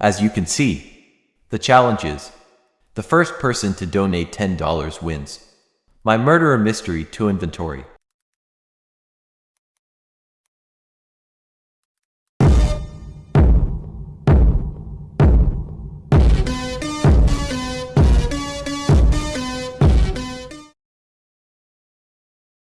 As you can see, the challenge is the first person to donate $10 wins. My murderer mystery to inventory.